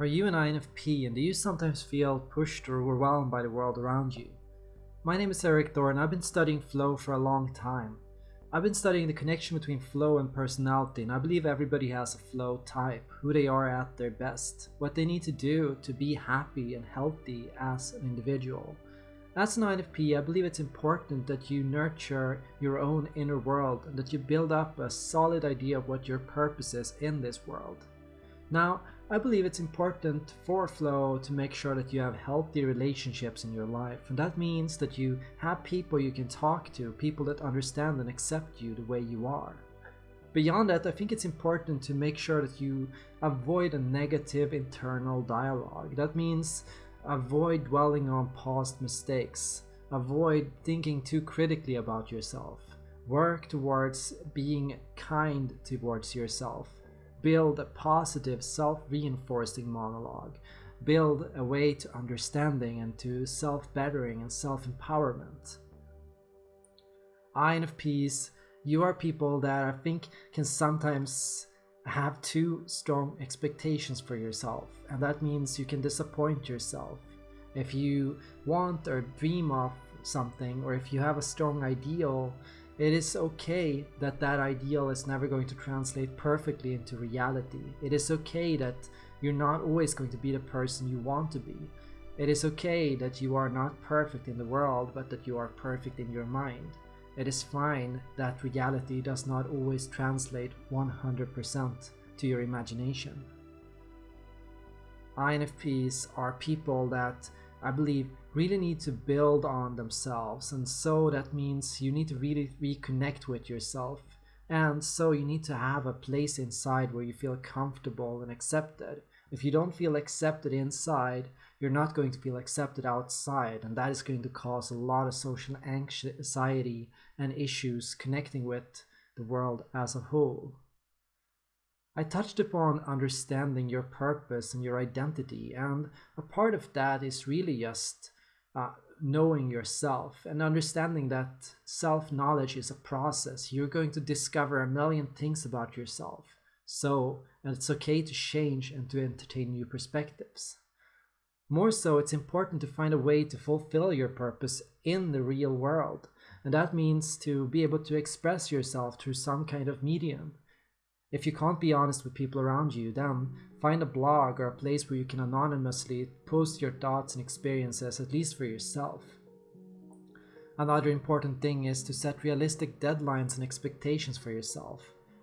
Are you an INFP and do you sometimes feel pushed or overwhelmed by the world around you? My name is Erik Thor and I've been studying flow for a long time. I've been studying the connection between flow and personality and I believe everybody has a flow type, who they are at their best, what they need to do to be happy and healthy as an individual. As an INFP, I believe it's important that you nurture your own inner world and that you build up a solid idea of what your purpose is in this world. Now, I believe it's important for flow to make sure that you have healthy relationships in your life. And that means that you have people you can talk to, people that understand and accept you the way you are. Beyond that, I think it's important to make sure that you avoid a negative internal dialogue. That means avoid dwelling on past mistakes. Avoid thinking too critically about yourself. Work towards being kind towards yourself build a positive self-reinforcing monologue, build a way to understanding and to self-bettering and self-empowerment. INFPs, you are people that I think can sometimes have too strong expectations for yourself and that means you can disappoint yourself. If you want or dream of something or if you have a strong ideal it is okay that that ideal is never going to translate perfectly into reality. It is okay that you're not always going to be the person you want to be. It is okay that you are not perfect in the world, but that you are perfect in your mind. It is fine that reality does not always translate 100% to your imagination. INFPs are people that I believe really need to build on themselves and so that means you need to really reconnect with yourself and so you need to have a place inside where you feel comfortable and accepted. If you don't feel accepted inside you're not going to feel accepted outside and that is going to cause a lot of social anxiety and issues connecting with the world as a whole. I touched upon understanding your purpose and your identity and a part of that is really just uh, knowing yourself and understanding that self-knowledge is a process. You're going to discover a million things about yourself. So it's okay to change and to entertain new perspectives. More so, it's important to find a way to fulfill your purpose in the real world. And that means to be able to express yourself through some kind of medium. If you can't be honest with people around you, then find a blog or a place where you can anonymously post your thoughts and experiences, at least for yourself. Another important thing is to set realistic deadlines and expectations for yourself,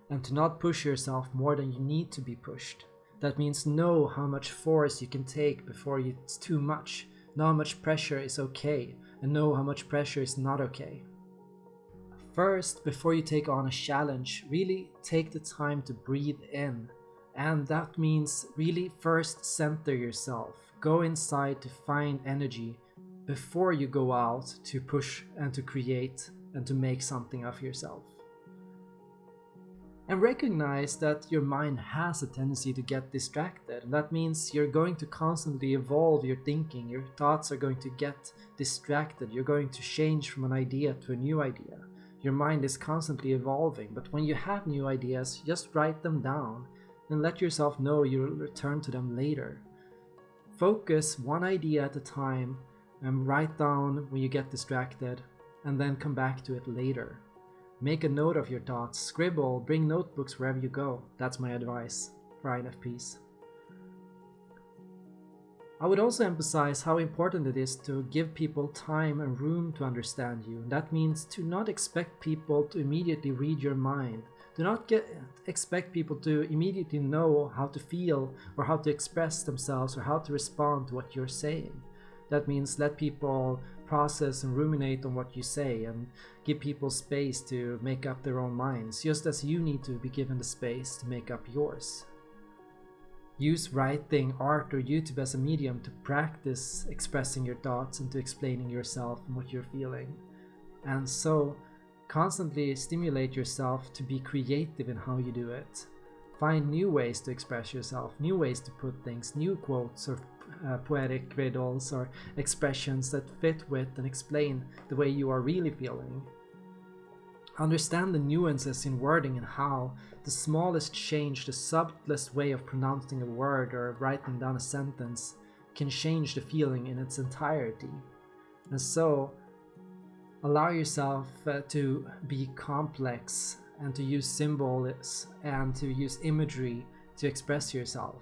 and to not push yourself more than you need to be pushed. That means know how much force you can take before it's too much, know how much pressure is okay, and know how much pressure is not okay. First, before you take on a challenge, really take the time to breathe in. And that means really first center yourself. Go inside to find energy before you go out to push and to create and to make something of yourself. And recognize that your mind has a tendency to get distracted. And that means you're going to constantly evolve your thinking. Your thoughts are going to get distracted. You're going to change from an idea to a new idea. Your mind is constantly evolving, but when you have new ideas, just write them down and let yourself know you'll return to them later. Focus one idea at a time and write down when you get distracted and then come back to it later. Make a note of your thoughts, scribble, bring notebooks wherever you go. That's my advice for INFPs. I would also emphasize how important it is to give people time and room to understand you. That means to not expect people to immediately read your mind. Do not get, expect people to immediately know how to feel or how to express themselves or how to respond to what you're saying. That means let people process and ruminate on what you say and give people space to make up their own minds, just as you need to be given the space to make up yours. Use writing, art, or YouTube as a medium to practice expressing your thoughts and to explaining yourself and what you're feeling. And so, constantly stimulate yourself to be creative in how you do it. Find new ways to express yourself, new ways to put things, new quotes or uh, poetic riddles or expressions that fit with and explain the way you are really feeling. Understand the nuances in wording and how the smallest change, the subtlest way of pronouncing a word or writing down a sentence can change the feeling in its entirety. And so, allow yourself uh, to be complex and to use symbols and to use imagery to express yourself.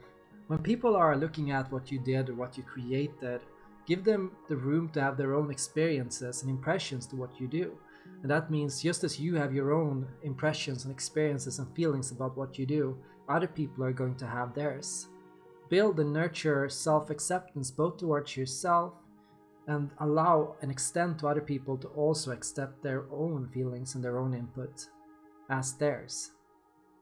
When people are looking at what you did or what you created, give them the room to have their own experiences and impressions to what you do. And that means just as you have your own impressions and experiences and feelings about what you do, other people are going to have theirs. Build and nurture self acceptance both towards yourself and allow and extend to other people to also accept their own feelings and their own input as theirs.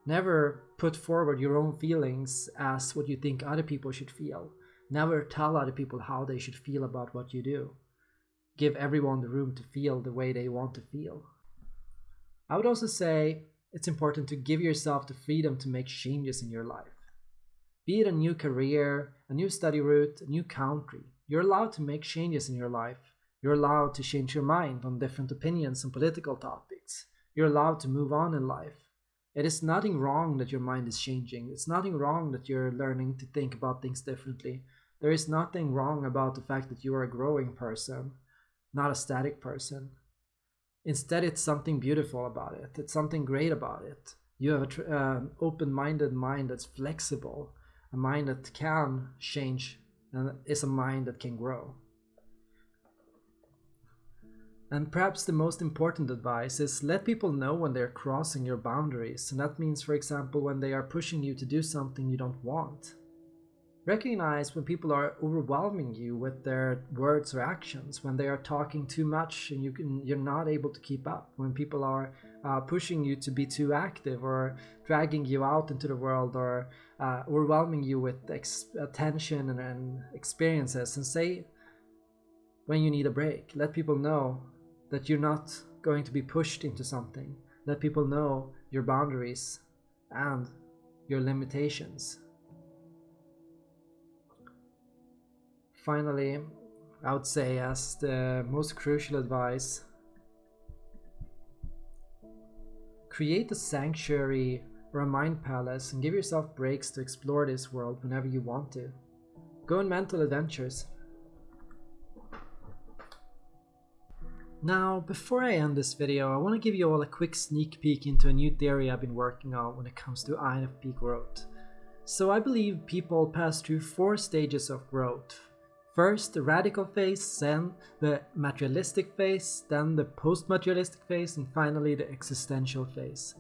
Never put forward your own feelings as what you think other people should feel. Never tell other people how they should feel about what you do give everyone the room to feel the way they want to feel. I would also say it's important to give yourself the freedom to make changes in your life. Be it a new career, a new study route, a new country, you're allowed to make changes in your life. You're allowed to change your mind on different opinions and political topics. You're allowed to move on in life. It is nothing wrong that your mind is changing. It's nothing wrong that you're learning to think about things differently. There is nothing wrong about the fact that you are a growing person not a static person. Instead, it's something beautiful about it. It's something great about it. You have an uh, open-minded mind that's flexible, a mind that can change, and is a mind that can grow. And perhaps the most important advice is let people know when they're crossing your boundaries. And that means, for example, when they are pushing you to do something you don't want. Recognize when people are overwhelming you with their words or actions, when they are talking too much and you can, you're not able to keep up, when people are uh, pushing you to be too active or dragging you out into the world or uh, overwhelming you with attention and, and experiences, and say when you need a break. Let people know that you're not going to be pushed into something. Let people know your boundaries and your limitations. Finally, I would say as the most crucial advice, create a sanctuary or a mind palace and give yourself breaks to explore this world whenever you want to. Go on mental adventures. Now, before I end this video, I want to give you all a quick sneak peek into a new theory I've been working on when it comes to INFP growth. So I believe people pass through four stages of growth. First the radical phase, then the materialistic phase, then the post-materialistic phase, and finally the existential phase.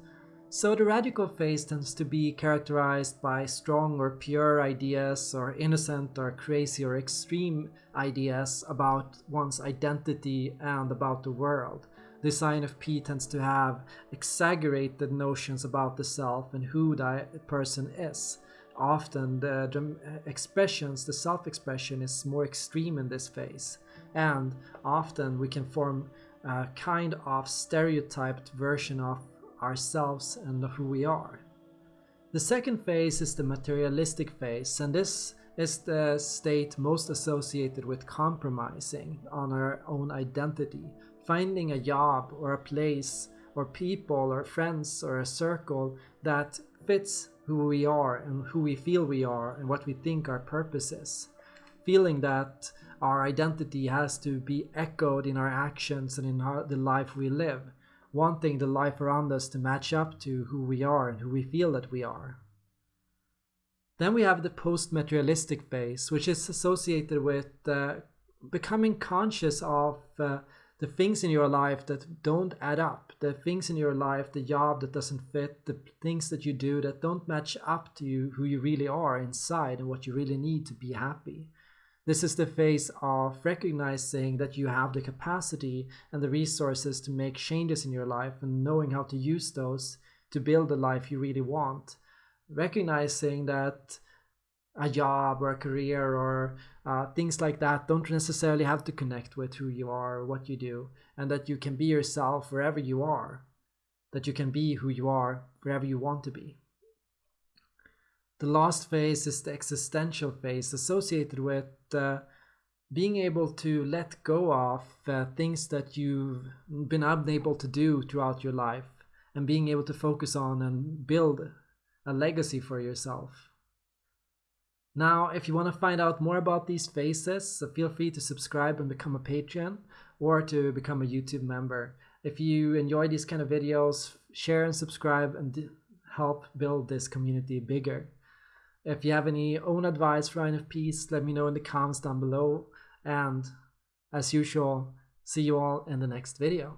So the radical phase tends to be characterized by strong or pure ideas or innocent or crazy or extreme ideas about one's identity and about the world. The INFP tends to have exaggerated notions about the self and who that person is often the, the uh, expressions, the self-expression is more extreme in this phase. And often we can form a kind of stereotyped version of ourselves and of who we are. The second phase is the materialistic phase, and this is the state most associated with compromising on our own identity, finding a job or a place or people or friends or a circle that fits who we are and who we feel we are and what we think our purpose is. Feeling that our identity has to be echoed in our actions and in our, the life we live. Wanting the life around us to match up to who we are and who we feel that we are. Then we have the post-materialistic phase, which is associated with uh, becoming conscious of uh, the things in your life that don't add up, the things in your life, the job that doesn't fit, the things that you do that don't match up to you, who you really are inside and what you really need to be happy. This is the phase of recognizing that you have the capacity and the resources to make changes in your life and knowing how to use those to build the life you really want. Recognizing that a job or a career or uh, things like that don't necessarily have to connect with who you are or what you do and that you can be yourself wherever you are that you can be who you are wherever you want to be the last phase is the existential phase associated with uh, being able to let go of uh, things that you've been unable to do throughout your life and being able to focus on and build a legacy for yourself. Now, if you want to find out more about these phases, feel free to subscribe and become a patron or to become a YouTube member. If you enjoy these kind of videos, share and subscribe and help build this community bigger. If you have any own advice for INFPs, let me know in the comments down below. And as usual, see you all in the next video.